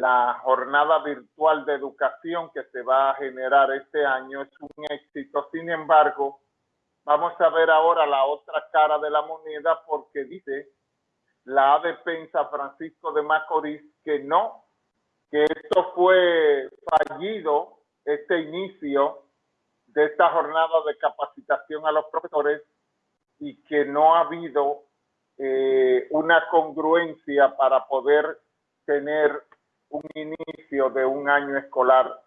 la jornada virtual de educación que se va a generar este año es un éxito. Sin embargo, vamos a ver ahora la otra cara de la moneda porque dice la ADP en San Francisco de Macorís que no, que esto fue fallido, este inicio de esta jornada de capacitación a los profesores y que no ha habido eh, una congruencia para poder tener un inicio de un año escolar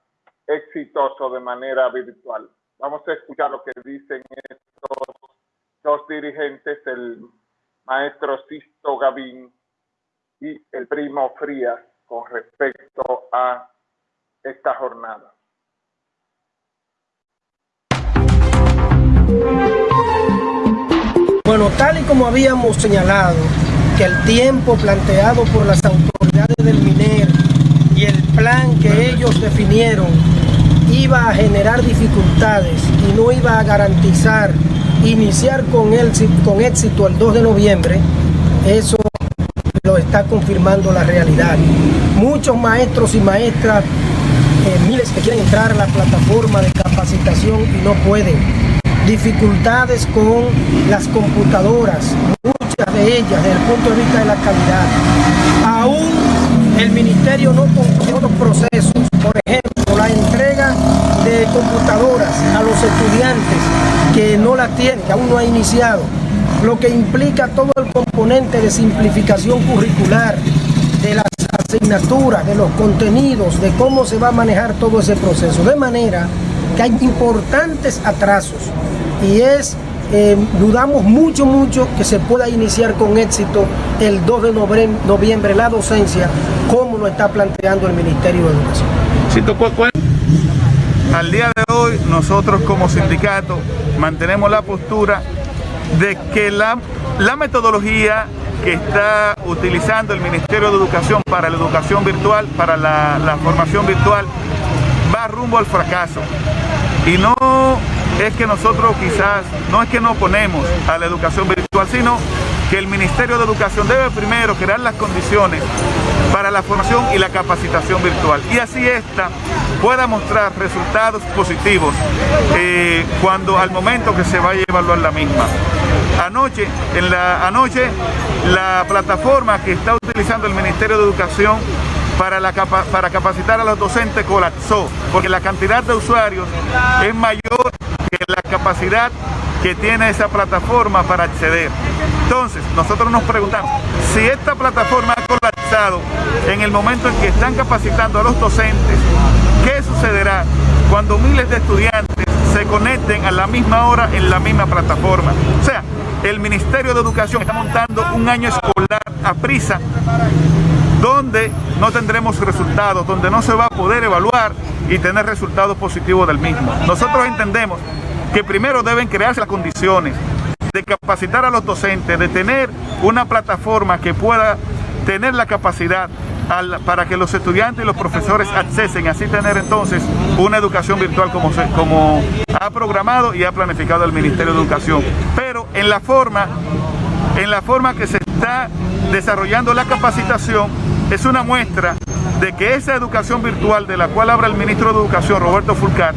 exitoso de manera virtual. Vamos a escuchar lo que dicen estos dos dirigentes, el maestro Sisto Gavín y el primo Frías, con respecto a esta jornada. Bueno, tal y como habíamos señalado, que el tiempo planteado por las autoridades del MINER y el plan que ellos definieron iba a generar dificultades y no iba a garantizar iniciar con, el, con éxito el 2 de noviembre, eso lo está confirmando la realidad. Muchos maestros y maestras, eh, miles que quieren entrar a la plataforma de capacitación y no pueden dificultades con las computadoras, muchas de ellas desde el punto de vista de la calidad. Aún el ministerio no concluyó otros procesos, por ejemplo, la entrega de computadoras a los estudiantes que no la tienen, que aún no ha iniciado, lo que implica todo el componente de simplificación curricular, de las asignaturas, de los contenidos, de cómo se va a manejar todo ese proceso. De manera que hay importantes atrasos y es, eh, dudamos mucho, mucho que se pueda iniciar con éxito el 2 de noviembre, la docencia, como lo está planteando el Ministerio de Educación. Al día de hoy, nosotros como sindicato mantenemos la postura de que la, la metodología que está utilizando el Ministerio de Educación para la educación virtual, para la, la formación virtual, va rumbo al fracaso. Y no es que nosotros quizás, no es que no oponemos a la educación virtual, sino que el Ministerio de Educación debe primero crear las condiciones para la formación y la capacitación virtual. Y así esta pueda mostrar resultados positivos eh, cuando al momento que se vaya a evaluar la misma. Anoche, la, anoche, la plataforma que está utilizando el Ministerio de Educación para, para capacitar a los docentes colapsó, porque la cantidad de usuarios es mayor capacidad que tiene esa plataforma para acceder. Entonces, nosotros nos preguntamos, si esta plataforma ha colapsado en el momento en que están capacitando a los docentes, ¿qué sucederá cuando miles de estudiantes se conecten a la misma hora en la misma plataforma? O sea, el Ministerio de Educación está montando un año escolar a prisa donde no tendremos resultados, donde no se va a poder evaluar y tener resultados positivos del mismo. Nosotros entendemos que primero deben crearse las condiciones de capacitar a los docentes, de tener una plataforma que pueda tener la capacidad para que los estudiantes y los profesores accesen, así tener entonces una educación virtual como, como ha programado y ha planificado el Ministerio de Educación. Pero en la forma, en la forma que se está desarrollando la capacitación, es una muestra de que esa educación virtual de la cual habla el ministro de Educación, Roberto Fulcar,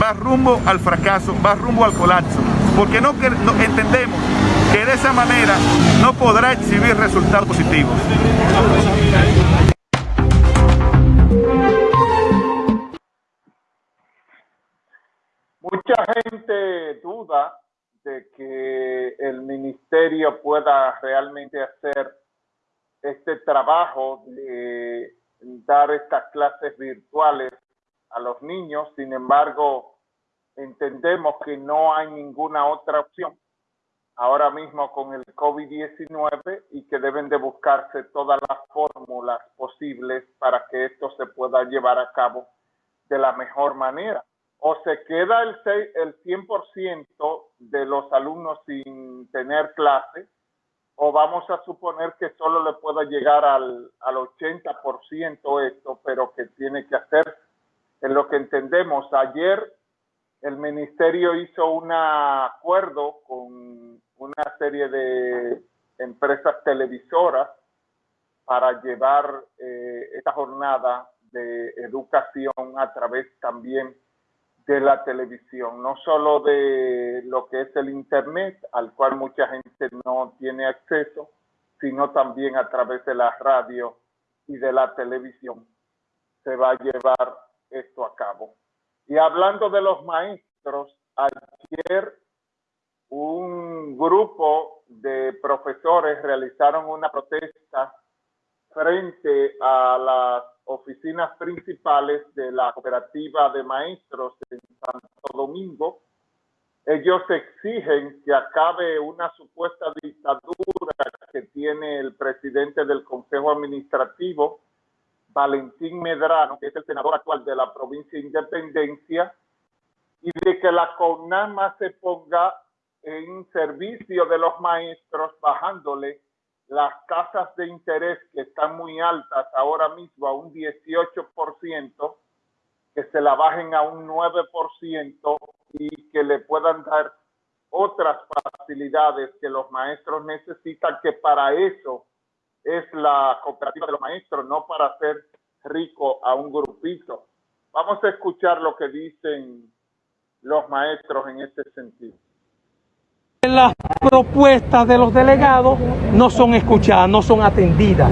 va rumbo al fracaso, va rumbo al colapso, porque no, entendemos que de esa manera no podrá exhibir resultados positivos. Mucha gente duda de que el ministerio pueda realmente hacer este trabajo de dar estas clases virtuales a los niños. Sin embargo, entendemos que no hay ninguna otra opción ahora mismo con el COVID-19 y que deben de buscarse todas las fórmulas posibles para que esto se pueda llevar a cabo de la mejor manera. O se queda el, el 100% de los alumnos sin tener clase o vamos a suponer que solo le pueda llegar al, al 80% esto, pero que tiene que hacer en lo que entendemos. Ayer el ministerio hizo un acuerdo con una serie de empresas televisoras para llevar eh, esta jornada de educación a través también de la televisión, no solo de lo que es el Internet, al cual mucha gente no tiene acceso, sino también a través de la radio y de la televisión se va a llevar esto a cabo. Y hablando de los maestros, ayer un grupo de profesores realizaron una protesta frente a las oficinas principales de la cooperativa de maestros en Santo Domingo. Ellos exigen que acabe una supuesta dictadura que tiene el presidente del Consejo Administrativo, Valentín Medrano, que es el senador actual de la provincia de Independencia, y de que la CONAMA se ponga en servicio de los maestros, bajándole las tasas de interés que están muy altas ahora mismo a un 18%, que se la bajen a un 9% y que le puedan dar otras facilidades que los maestros necesitan, que para eso es la cooperativa de los maestros, no para hacer rico a un grupito. Vamos a escuchar lo que dicen los maestros en este sentido. Las propuestas de los delegados no son escuchadas, no son atendidas.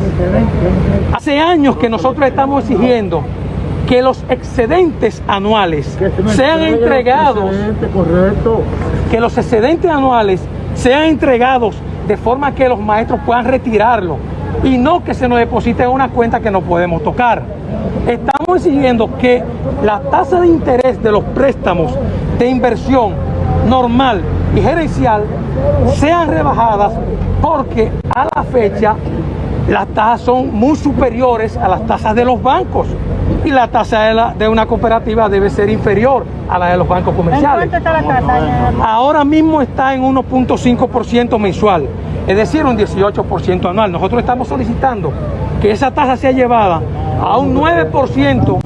Hace años que nosotros estamos exigiendo que los excedentes anuales sean entregados, que los excedentes anuales sean entregados de forma que los maestros puedan retirarlo y no que se nos deposite en una cuenta que no podemos tocar. Estamos exigiendo que la tasa de interés de los préstamos de inversión normal y gerencial sean rebajadas porque a la fecha las tasas son muy superiores a las tasas de los bancos y la tasa de, la, de una cooperativa debe ser inferior a la de los bancos comerciales. ¿En está la tasa? Ahora mismo está en 1.5% mensual, es decir, un 18% anual. Nosotros estamos solicitando que esa tasa sea llevada a un 9%,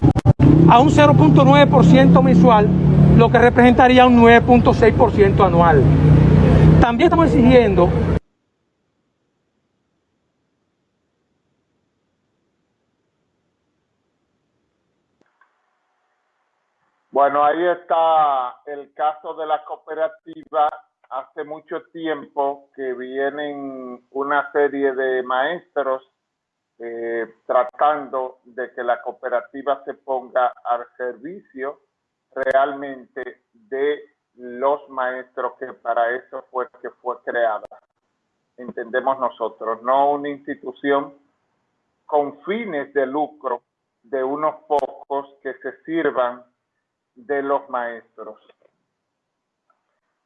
a un 0.9% mensual, lo que representaría un 9.6% anual. También estamos exigiendo Bueno, ahí está el caso de la cooperativa. Hace mucho tiempo que vienen una serie de maestros eh, tratando de que la cooperativa se ponga al servicio realmente de los maestros que para eso fue que fue creada. Entendemos nosotros, no una institución con fines de lucro de unos pocos que se sirvan de los maestros.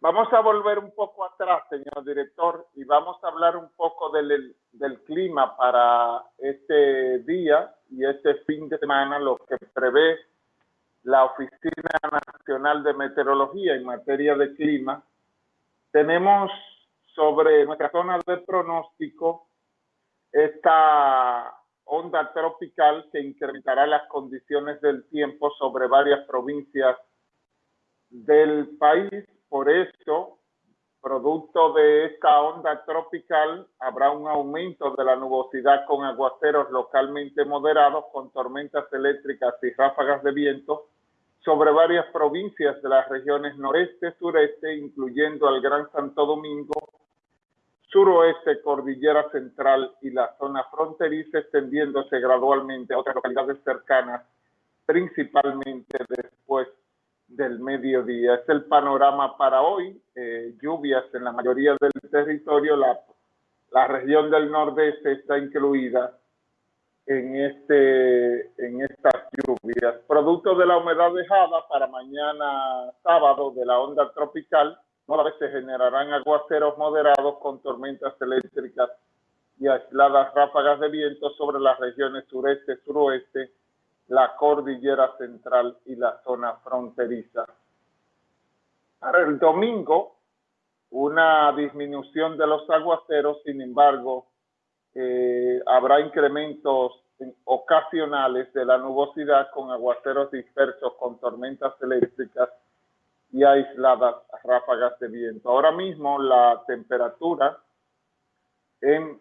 Vamos a volver un poco atrás, señor director, y vamos a hablar un poco del, del clima para este día y este fin de semana, lo que prevé la Oficina Nacional de Meteorología en materia de clima. Tenemos sobre nuestra zona de pronóstico esta onda tropical que incrementará las condiciones del tiempo sobre varias provincias del país. Por eso, producto de esta onda tropical, habrá un aumento de la nubosidad con aguaceros localmente moderados, con tormentas eléctricas y ráfagas de viento sobre varias provincias de las regiones noreste, sureste, incluyendo al Gran Santo Domingo, suroeste, cordillera central y la zona fronteriza, extendiéndose gradualmente a otras localidades cercanas, principalmente después del mediodía. Es el panorama para hoy. Eh, lluvias en la mayoría del territorio. La, región del nordeste está incluida en, este, en estas lluvias. Producto de la humedad dejada para mañana sábado de la onda tropical, vez se generarán aguaceros moderados con tormentas eléctricas y aisladas ráfagas de viento sobre las regiones sureste, suroeste, la cordillera central y la zona fronteriza. Para el domingo, una disminución de los aguaceros, sin embargo, eh, habrá incrementos ocasionales de la nubosidad con aguaceros dispersos con tormentas eléctricas y aisladas ráfagas de viento. Ahora mismo la temperatura en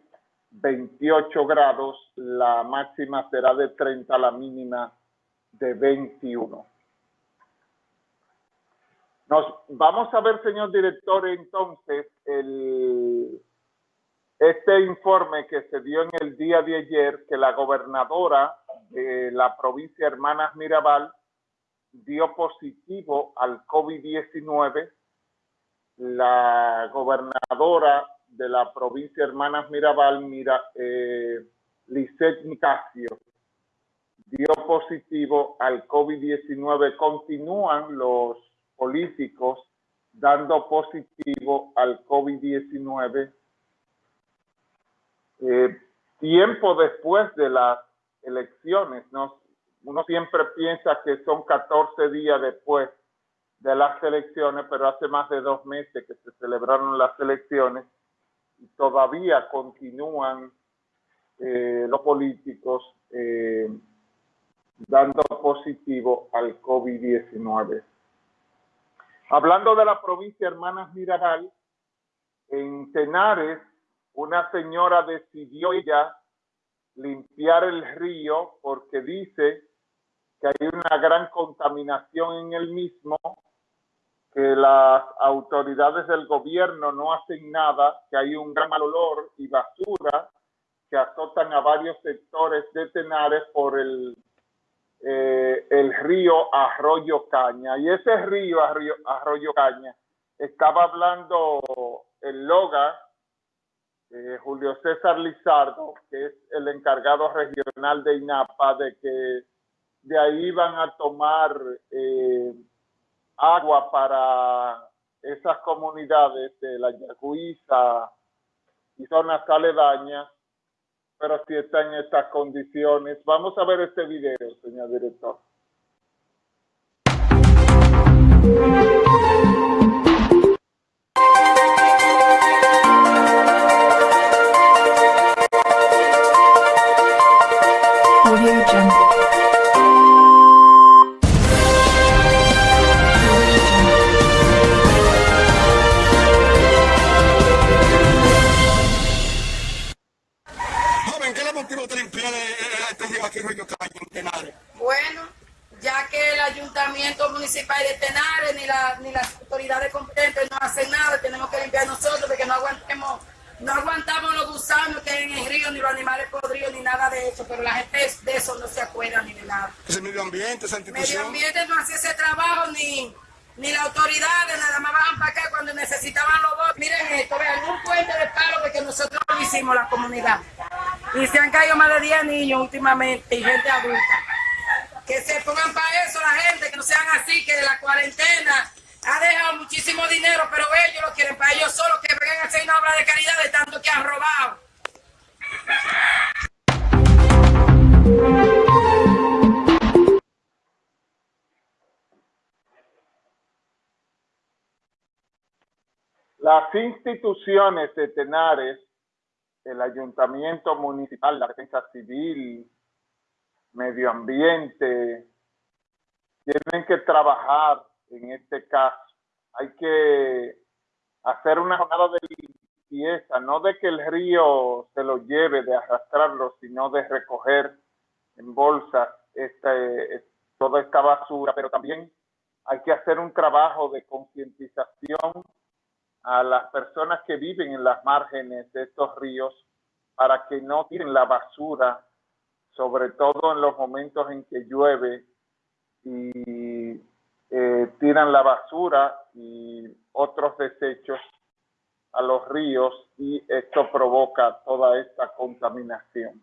28 grados, la máxima será de 30, la mínima de 21. Nos vamos a ver, señor director, entonces, el, este informe que se dio en el día de ayer, que la gobernadora de la provincia Hermanas Mirabal dio positivo al COVID-19. La gobernadora de la provincia Hermanas Mirabal, Mira, eh, Lisette dio positivo al COVID-19. Continúan los políticos dando positivo al COVID-19. Eh, tiempo después de las elecciones, ¿no? Uno siempre piensa que son 14 días después de las elecciones, pero hace más de dos meses que se celebraron las elecciones y todavía continúan eh, los políticos eh, dando positivo al COVID-19. Hablando de la provincia Hermanas Mirabal, en Tenares, una señora decidió ya limpiar el río porque dice que hay una gran contaminación en el mismo, que las autoridades del gobierno no hacen nada, que hay un gran mal olor y basura que azotan a varios sectores de Tenares por el, eh, el río Arroyo Caña. Y ese río Arroyo, Arroyo Caña, estaba hablando el Loga, eh, Julio César Lizardo, que es el encargado regional de INAPA, de que de ahí van a tomar eh, agua para esas comunidades de la Yaguiza y zonas aledañas, pero si está en estas condiciones. Vamos a ver este video, señor director. Bueno, ya que el ayuntamiento municipal de Tenares ni, ni las autoridades competentes no hacen nada, tenemos que limpiar nosotros porque no aguantemos, no aguantamos los gusanos que hay en el río, ni los animales podridos, ni nada de eso, pero la gente de eso no se acuerda ni de nada. Ese medio ambiente, esa institución. Medio ambiente no hace ese trabajo ni ni las autoridades nada más bajan para acá cuando necesitaban los votos. Miren esto, vean, un puente de palo porque nosotros hicimos la comunidad. Y se han caído más de 10 niños últimamente y gente adulta. Que se pongan para eso la gente, que no sean así, que la cuarentena ha dejado muchísimo dinero, pero ellos lo quieren para ellos solo, que vengan a hacer una obra de caridad de tanto que han robado. Las instituciones de Tenares, el ayuntamiento municipal, la defensa civil, medio ambiente, tienen que trabajar en este caso. Hay que hacer una jornada de limpieza, no de que el río se lo lleve, de arrastrarlo, sino de recoger en bolsas este, toda esta basura, pero también hay que hacer un trabajo de concientización a las personas que viven en las márgenes de estos ríos para que no tiren la basura, sobre todo en los momentos en que llueve y eh, tiran la basura y otros desechos a los ríos y esto provoca toda esta contaminación.